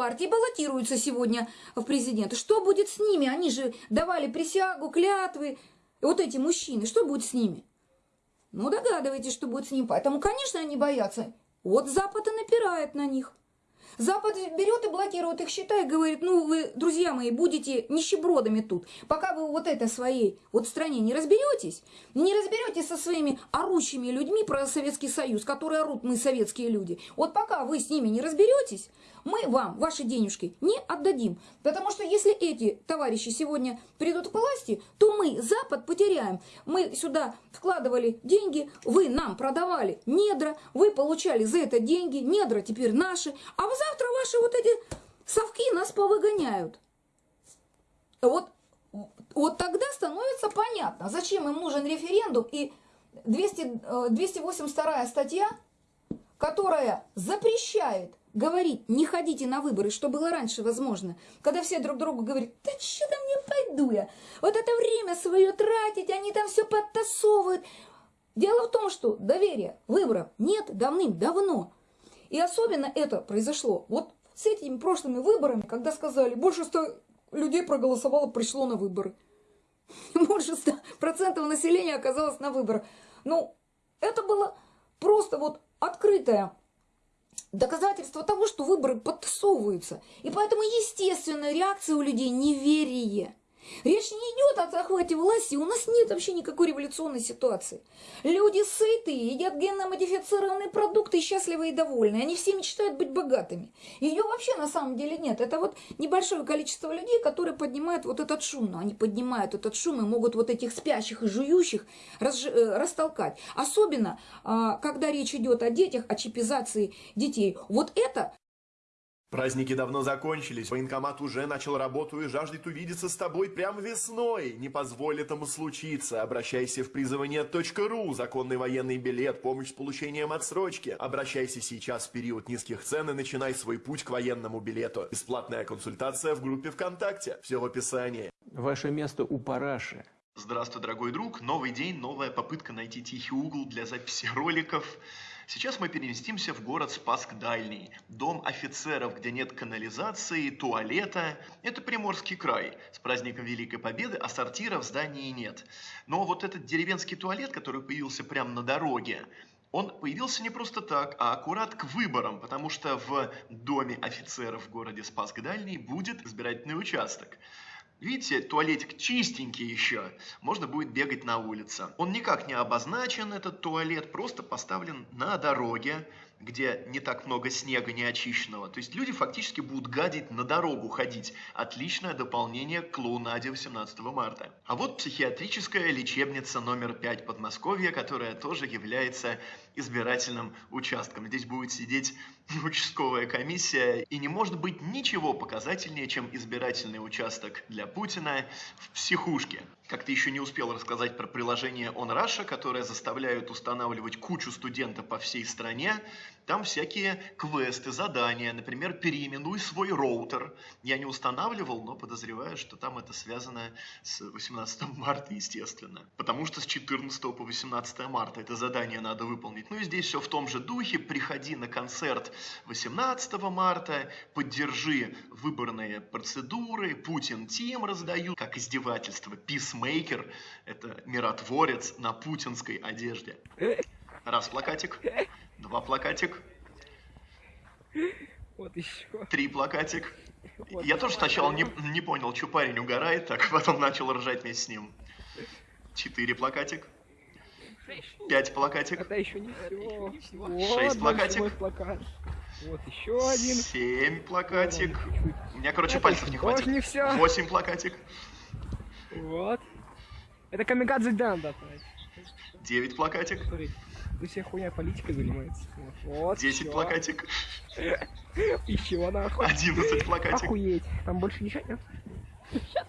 партии баллотируются сегодня в президенты. Что будет с ними? Они же давали присягу, клятвы. Вот эти мужчины, что будет с ними? Ну, догадываетесь, что будет с ними. Поэтому, конечно, они боятся. Вот Запад и напирает на них. Запад берет и блокирует их счета и говорит, ну вы, друзья мои, будете нищебродами тут, пока вы вот это своей вот стране не разберетесь, не разберетесь со своими орущими людьми про Советский Союз, которые орут мы советские люди. Вот пока вы с ними не разберетесь, мы вам ваши денежки не отдадим. Потому что если эти товарищи сегодня придут к власти, то мы Запад потеряем. Мы сюда вкладывали деньги, вы нам продавали недра, вы получали за это деньги, недра теперь наши, а завтра ваши вот эти совки нас повыгоняют. Вот, вот тогда становится понятно, зачем им нужен референдум и 200, 282 э, статья, которая запрещает говорить, не ходите на выборы, что было раньше возможно, когда все друг другу говорят, да что там не пойду я, вот это время свое тратить, они там все подтасовывают. Дело в том, что доверия выборов нет давным-давно. И особенно это произошло вот с этими прошлыми выборами, когда сказали, больше 100 людей проголосовало, пришло на выборы. Больше 100% населения оказалось на выборах. Ну, это было просто вот открытое доказательство того, что выборы подтасовываются. И поэтому естественная реакция у людей неверие. Речь не идет о захвате власти, у нас нет вообще никакой революционной ситуации. Люди сытые, едят генно-модифицированные продукты, и счастливы и довольны. Они все мечтают быть богатыми. Ее вообще на самом деле нет. Это вот небольшое количество людей, которые поднимают вот этот шум. Но они поднимают этот шум и могут вот этих спящих и жующих раз, э, растолкать. Особенно, а, когда речь идет о детях, о чипизации детей. Вот это Праздники давно закончились, военкомат уже начал работу и жаждет увидеться с тобой прямо весной. Не позволь этому случиться. Обращайся в призывание.ру, законный военный билет, помощь с получением отсрочки. Обращайся сейчас в период низких цен и начинай свой путь к военному билету. Бесплатная консультация в группе ВКонтакте. Все в описании. Ваше место у параши. Здравствуй, дорогой друг. Новый день, новая попытка найти тихий угол для записи роликов. Сейчас мы переместимся в город Спаск Дальний, дом офицеров, где нет канализации, туалета. Это Приморский край. С праздником Великой Победы, а сортира в здании нет. Но вот этот деревенский туалет, который появился прямо на дороге, он появился не просто так, а аккурат к выборам, потому что в доме офицеров в городе Спаск Дальний будет избирательный участок. Видите, туалетик чистенький еще, можно будет бегать на улице. Он никак не обозначен, этот туалет, просто поставлен на дороге, где не так много снега неочищенного. То есть люди фактически будут гадить на дорогу ходить. Отличное дополнение к клоунаде 18 марта. А вот психиатрическая лечебница номер 5 Подмосковья, которая тоже является избирательным участком. Здесь будет сидеть участковая комиссия, и не может быть ничего показательнее, чем избирательный участок для Путина в психушке. Как ты еще не успел рассказать про приложение OnRussia, которое заставляет устанавливать кучу студентов по всей стране. Там всякие квесты, задания, например, переименуй свой роутер. Я не устанавливал, но подозреваю, что там это связано с 18 марта, естественно. Потому что с 14 по 18 марта это задание надо выполнить. Ну и здесь все в том же духе. Приходи на концерт 18 марта, поддержи выборные процедуры, Путин Тим раздают, как издевательство, Писмейкер – это миротворец на путинской одежде. Раз плакатик, два плакатик. Вот еще. Три плакатик. Вот Я тоже сначала не, не понял, что парень угорает, так потом начал ржать вместе с ним. Четыре плакатик. Пять плакатик. Это еще не все. Шесть вот плакатик. Плакат. Вот еще один. Семь плакатик. У меня, короче, Это пальцев не хватит. Не все. Восемь плакатик. Вот. Это камикадзе Дан, да, Девять плакатик. Смотри, ты вся хуйня политикой занимается. Вот. Десять всё. плакатик. Еще нахуй. Одиннадцать плакатик. Охуеть. Там больше ничего нет?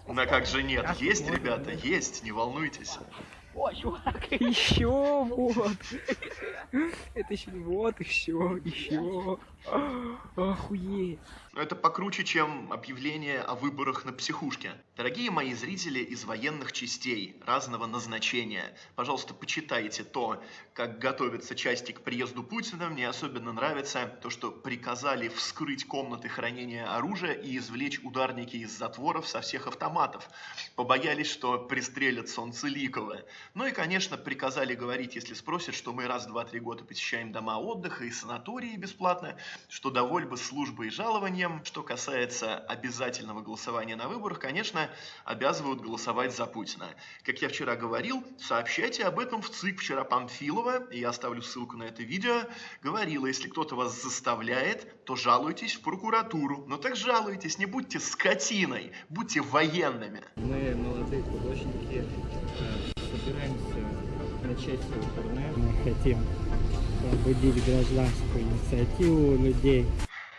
На как же нет? Есть, ребята, есть, не волнуйтесь. О, чувак. Еще вот. Это еще вот еще, еще. Охуеть. Это покруче, чем объявление о выборах на психушке. Дорогие мои зрители из военных частей разного назначения, пожалуйста, почитайте то, как готовятся части к приезду Путина. Мне особенно нравится то, что приказали вскрыть комнаты хранения оружия и извлечь ударники из затворов со всех автоматов. Побоялись, что пристрелят Солнцеликова. Ну и, конечно, приказали говорить, если спросят, что мы раз, два, три года посещаем дома отдыха и санатории бесплатно, что довольны службой и жалованием, что касается обязательного голосования на выборах, конечно, обязывают голосовать за Путина. Как я вчера говорил, сообщайте об этом в ЦИК. Вчера Памфилова, и я оставлю ссылку на это видео, говорила, если кто-то вас заставляет, то жалуйтесь в прокуратуру. Но так жалуйтесь, не будьте скотиной, будьте военными. Мы, молодые художники, э, собираемся начать свой турне. Мы хотим пробудить гражданскую инициативу людей.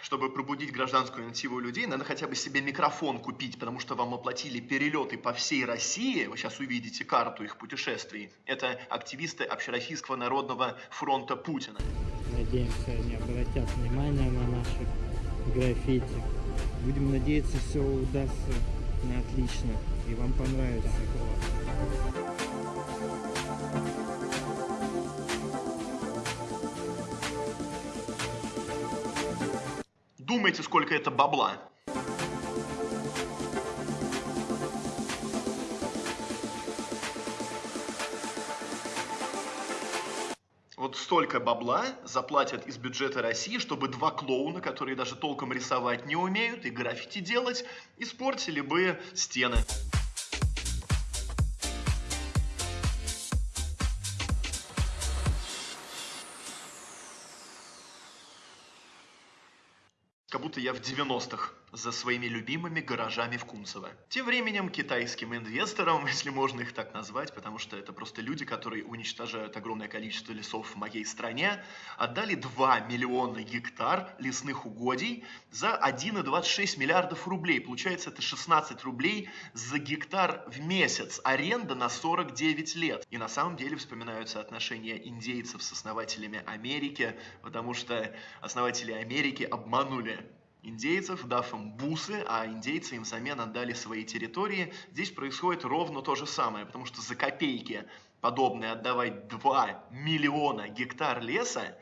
Чтобы пробудить гражданскую инициативу людей, надо хотя бы себе микрофон купить, потому что вам оплатили перелеты по всей России. Вы сейчас увидите карту их путешествий. Это активисты Общероссийского народного фронта Путина. Надеемся, они обратят внимание на наши граффити. Будем надеяться, все удастся на отлично. И вам понравится. Думайте, сколько это бабла. Вот столько бабла заплатят из бюджета России, чтобы два клоуна, которые даже толком рисовать не умеют и граффити делать, испортили бы стены. Я в 90-х за своими любимыми гаражами в Кунцево. Тем временем китайским инвесторам, если можно их так назвать, потому что это просто люди, которые уничтожают огромное количество лесов в моей стране, отдали 2 миллиона гектар лесных угодий за 1,26 миллиардов рублей. Получается, это 16 рублей за гектар в месяц. Аренда на 49 лет. И на самом деле вспоминаются отношения индейцев с основателями Америки, потому что основатели Америки обманули индейцев, дав им бусы, а индейцы им взамен отдали свои территории. Здесь происходит ровно то же самое, потому что за копейки подобное отдавать 2 миллиона гектар леса,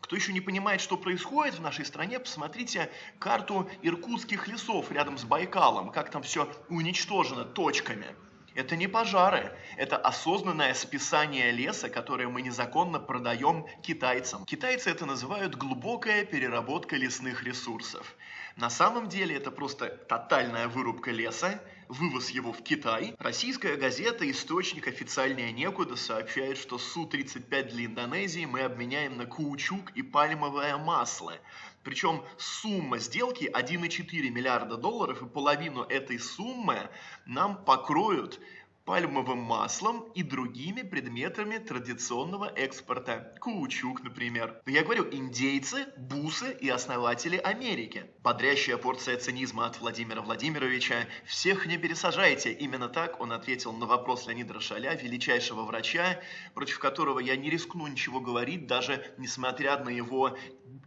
кто еще не понимает, что происходит в нашей стране, посмотрите карту иркутских лесов рядом с Байкалом, как там все уничтожено точками. Это не пожары, это осознанное списание леса, которое мы незаконно продаем китайцам. Китайцы это называют глубокая переработка лесных ресурсов. На самом деле это просто тотальная вырубка леса, вывоз его в Китай. Российская газета «Источник официальнее некуда» сообщает, что Су-35 для Индонезии мы обменяем на каучук и пальмовое масло. Причем сумма сделки 1,4 миллиарда долларов, и половину этой суммы нам покроют пальмовым маслом и другими предметами традиционного экспорта. Каучук, например. Но я говорю, индейцы, бусы и основатели Америки. Бодрящая порция цинизма от Владимира Владимировича. Всех не пересажайте. Именно так он ответил на вопрос Леонида Рошаля, величайшего врача, против которого я не рискну ничего говорить, даже несмотря на его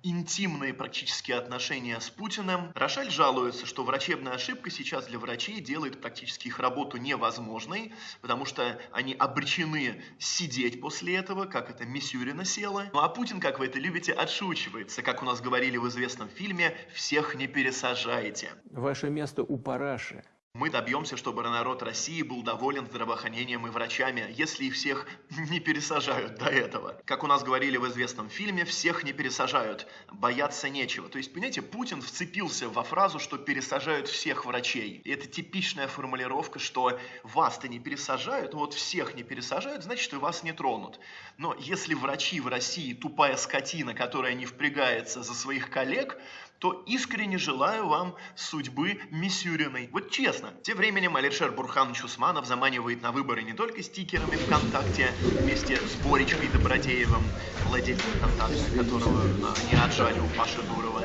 интимные практически отношения с Путиным. Рошаль жалуется, что врачебная ошибка сейчас для врачей делает практически их работу невозможной, потому что они обречены сидеть после этого, как это Мисюрина села. Ну а Путин, как вы это любите, отшучивается. Как у нас говорили в известном фильме, всех не пересажайте. Ваше место у параши. Мы добьемся, чтобы народ России был доволен здравоохранением и врачами, если их всех не пересажают до этого. Как у нас говорили в известном фильме, всех не пересажают, бояться нечего. То есть, понимаете, Путин вцепился во фразу, что пересажают всех врачей. И это типичная формулировка, что вас-то не пересажают, вот всех не пересажают, значит и вас не тронут. Но если врачи в России тупая скотина, которая не впрягается за своих коллег, то искренне желаю вам судьбы Мисюриной. Вот честно. Тем временем Алишер Бурханович Усманов заманивает на выборы не только стикерами ВКонтакте вместе с Боречкой Добродеевым, владельцем ВКонтакте, которого а, не отжали у Паши Дурова,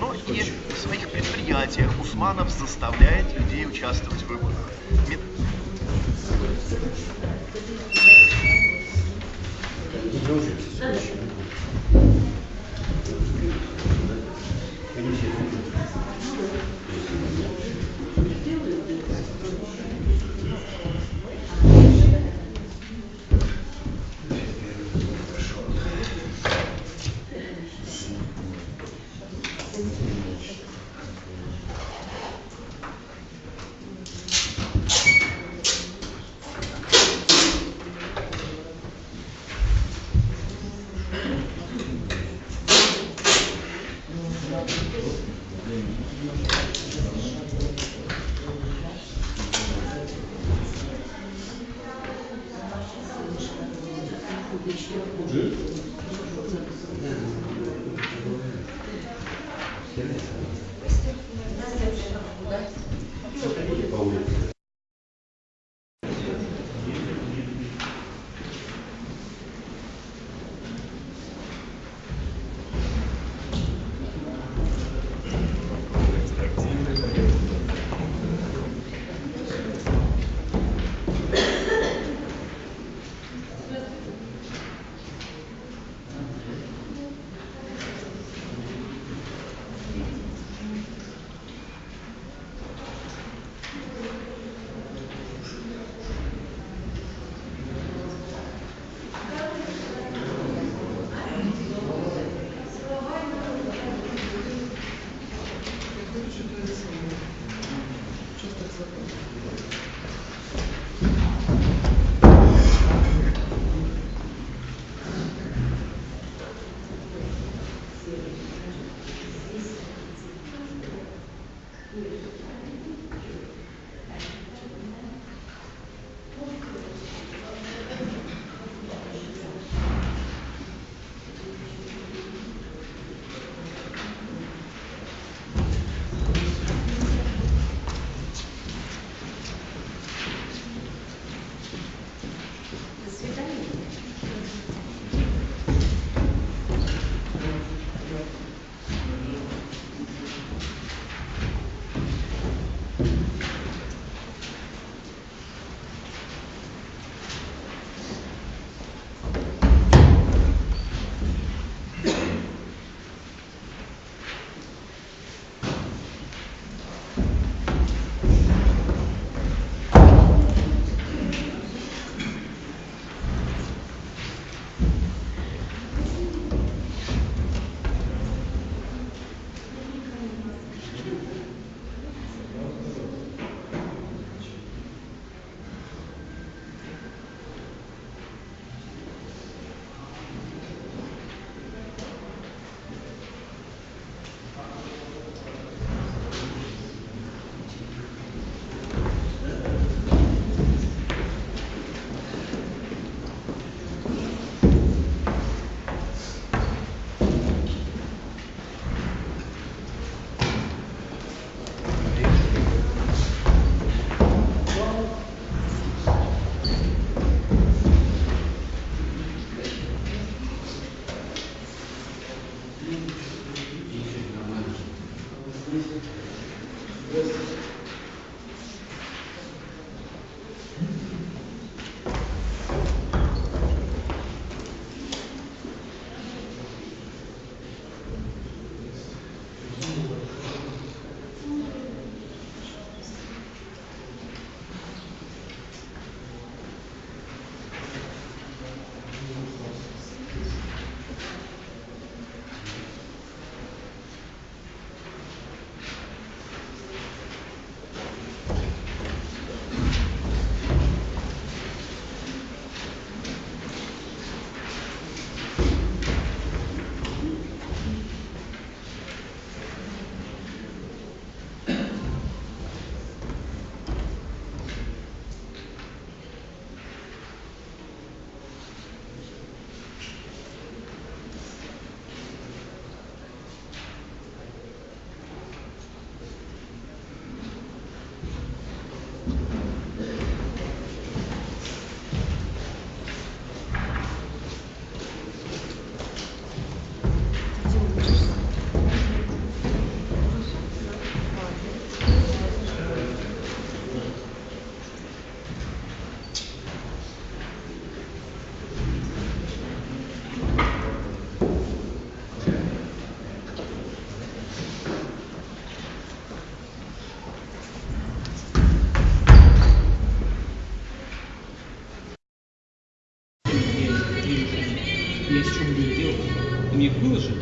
но и в своих предприятиях Усманов заставляет людей участвовать в выборах. Мет- Не 给你写东西。мне выложить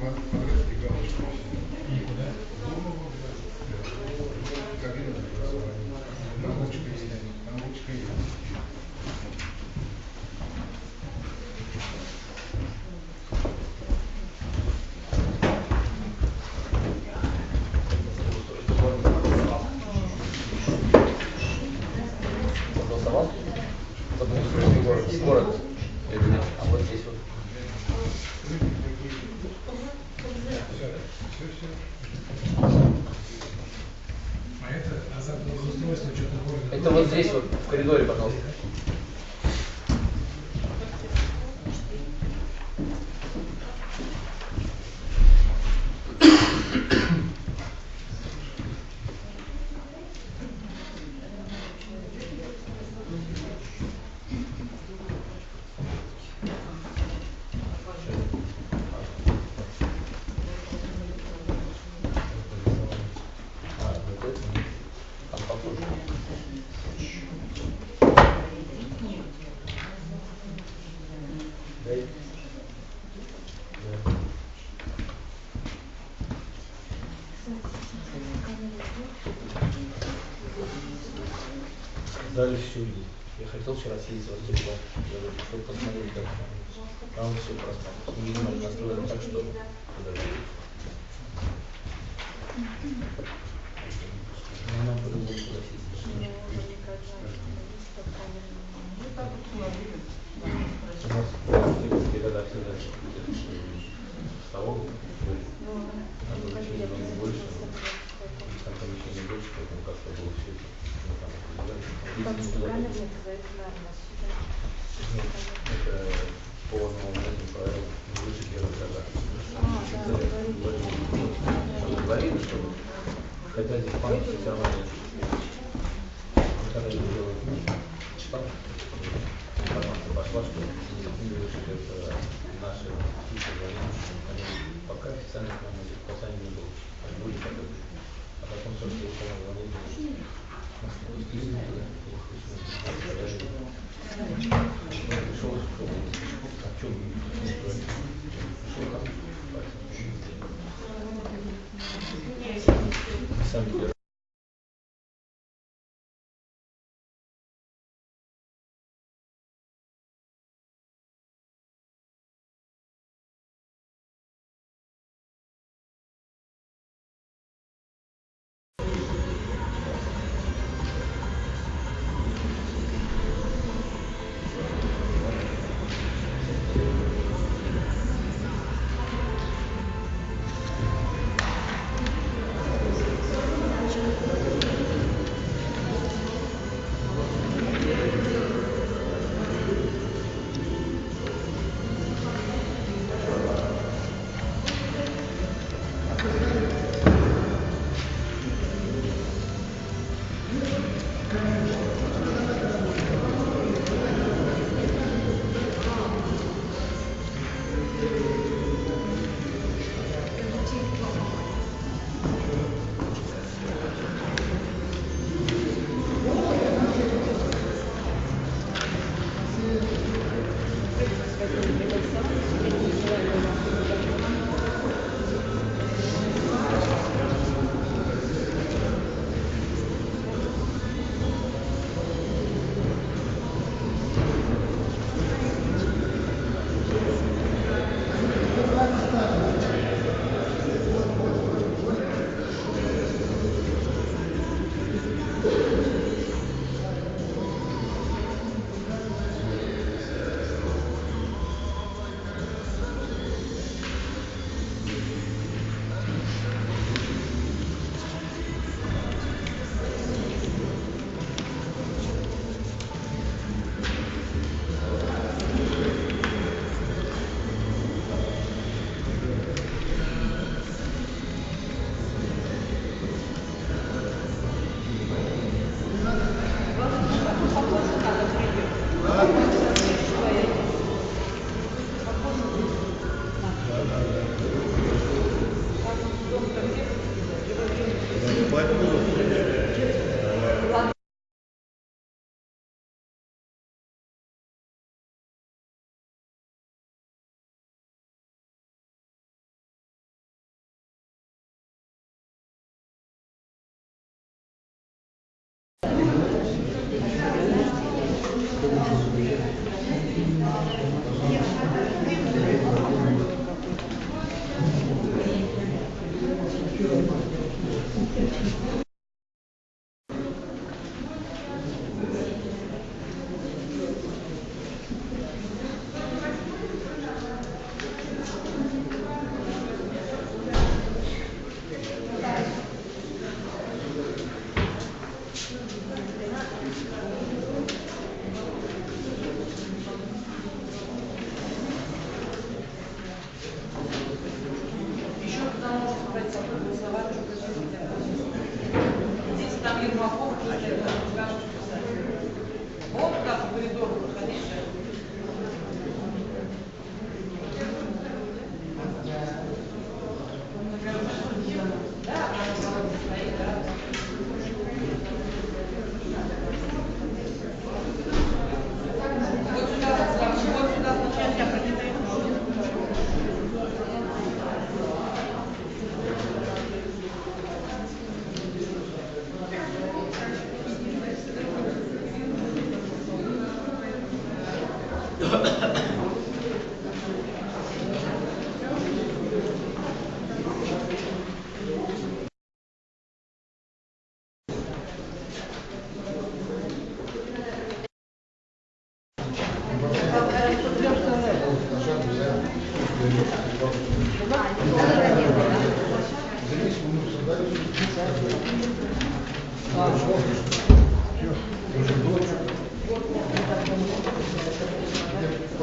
What? Там все просмотрелось.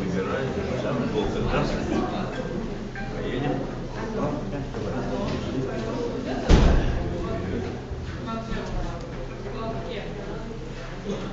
Выбирайте, там долго. Поедем? Вас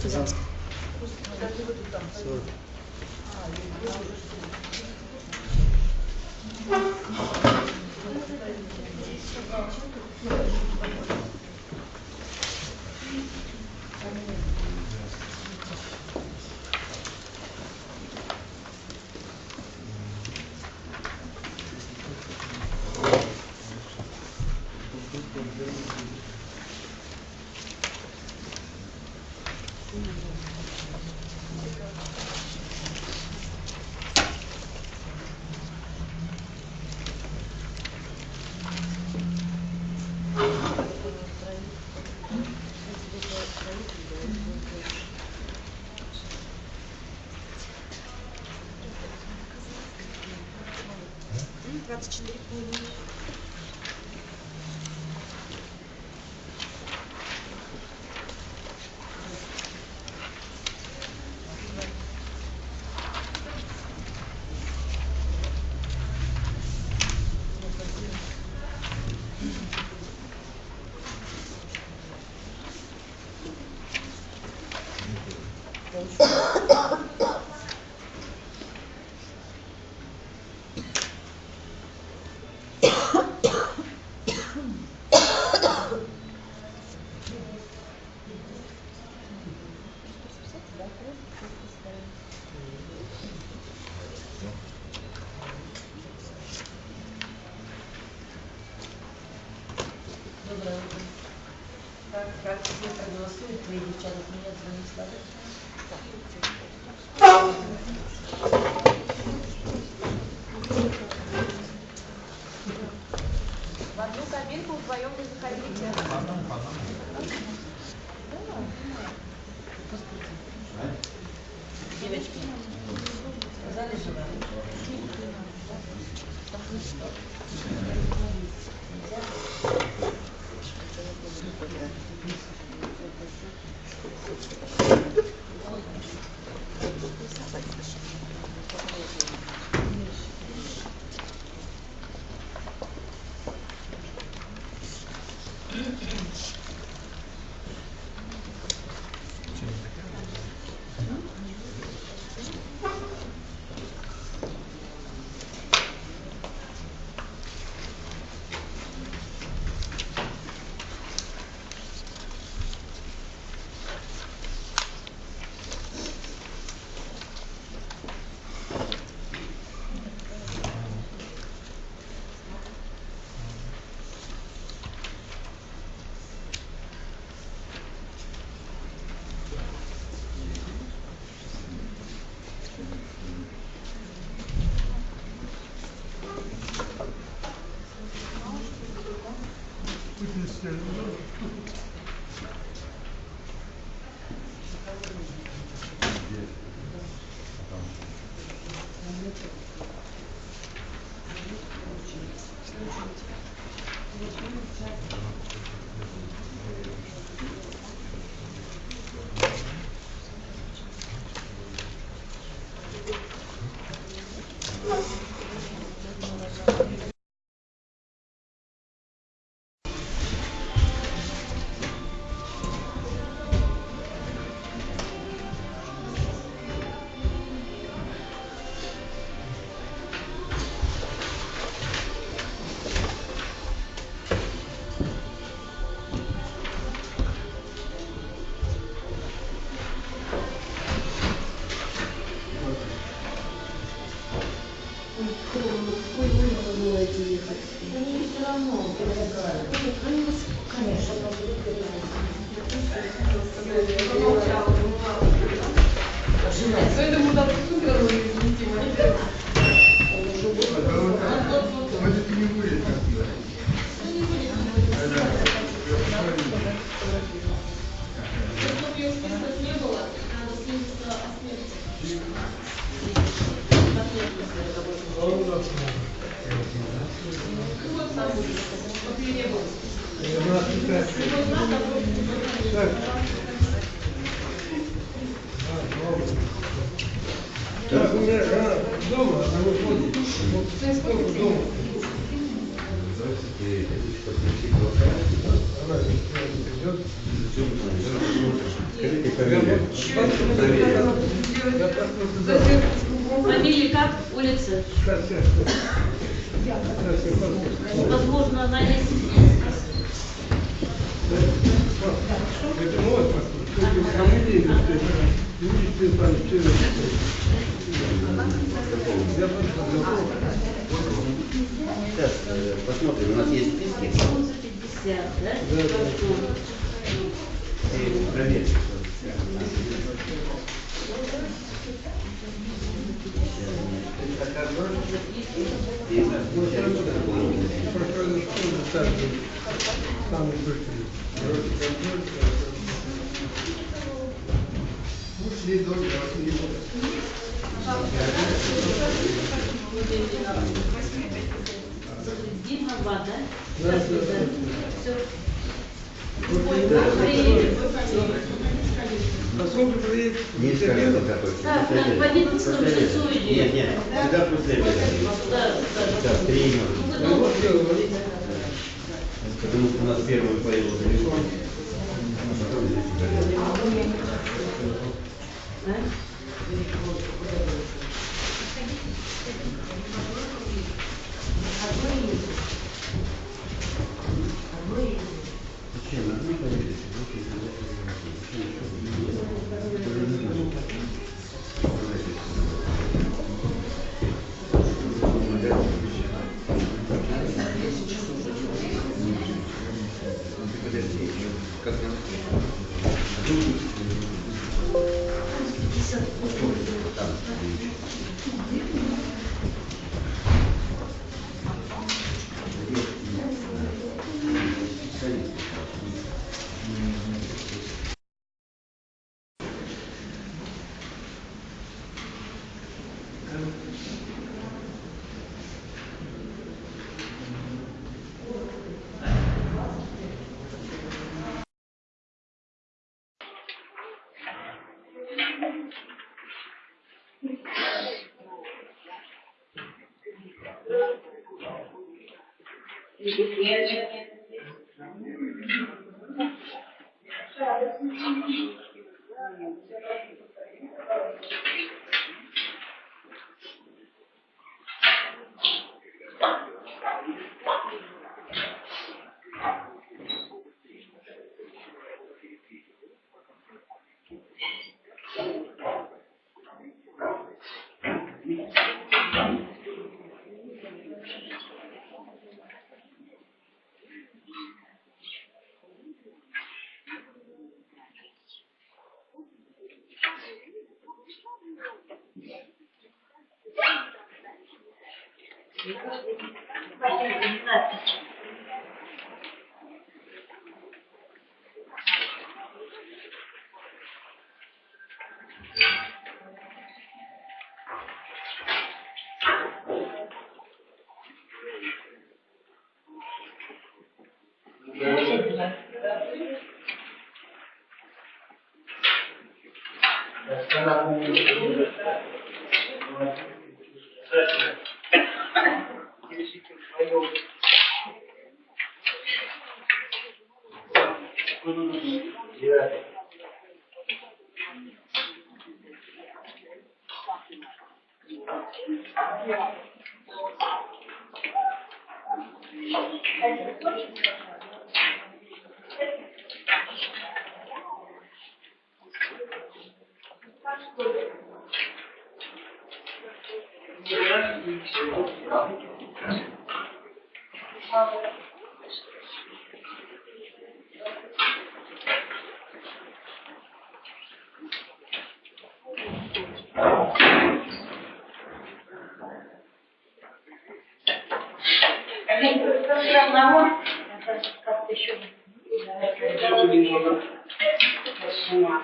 Так, Может, Сейчас э, посмотрим, у нас есть списки. 50, да? Хорошо. И проверим. Же, самый быстрый. Короче, контроль, Ушли до Дима, два, да? Да, да, да. Все. А сколько приедет? Не. Так, так, в 11 часу Нет, идет. нет, всегда после обеда. Да, да. Минуты. Ну, дело, вот. Потому что у нас первый появился телефон. Потом здесь горел. Да? Thank you. disciplinas 12. Vamos lá.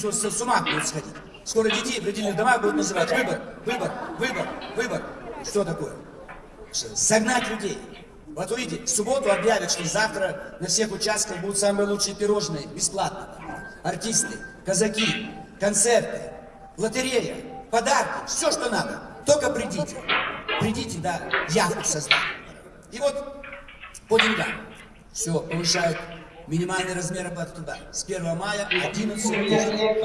Что, с ума будут сходить. Скоро детей в родильных домах будут называть. Выбор, выбор, выбор, выбор. Что такое? Согнать людей. Вот увидите, в субботу объявят, что завтра на всех участках будут самые лучшие пирожные, бесплатно. Артисты, казаки, концерты, лотерея, подарки, все, что надо. Только придите. Придите, да, яхту создать. И вот по деньгам. Все, повышают минимальный размер оплаты труда. С 1 мая 11 тысяч.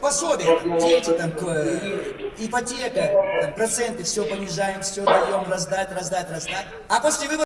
Пособие, дети, там, э, ипотека, там, проценты, все понижаем, все даем, раздать, раздать, раздать. А после выборов